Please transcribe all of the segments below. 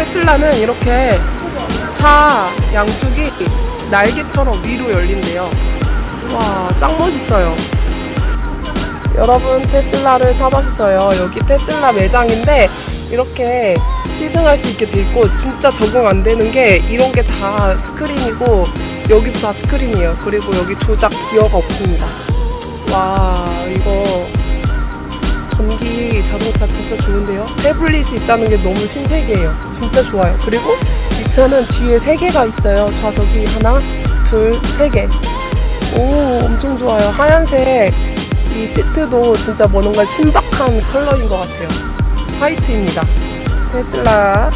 테슬라는 이렇게 차 양쪽이 날개처럼 위로 열린대요. 와, 짱 멋있어요. 여러분, 테슬라를 타봤어요. 여기 테슬라 매장인데, 이렇게 시승할 수 있게 돼 있고, 진짜 적응 안 되는 게, 이런 게 다 스크린이고, 여기도 다 스크린이에요. 그리고 여기 조작 기어가 없습니다. 와, 이거, 태블릿이 있다는 게 너무 신세계예요. 진짜 좋아요. 그리고 이 차는 뒤에 세 개가 있어요. 좌석이 하나, 둘, 세 개. 오, 엄청 좋아요. 하얀색 이 시트도 진짜 뭔가 신박한 컬러인 것 같아요. 화이트입니다. 테슬라.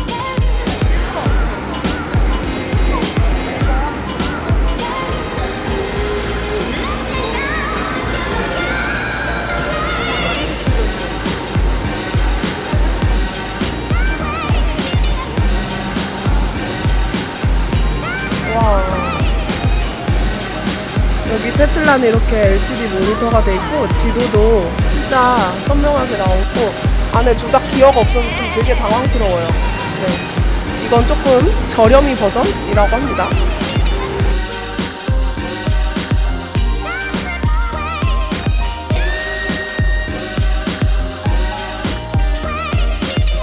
여기 테슬라는 이렇게 LCD 모니터가 돼 있고 지도도 진짜 선명하게 나오고 안에 조작 기어가 없어서 좀 되게 당황스러워요. 네. 이건 조금 저렴이 버전이라고 합니다.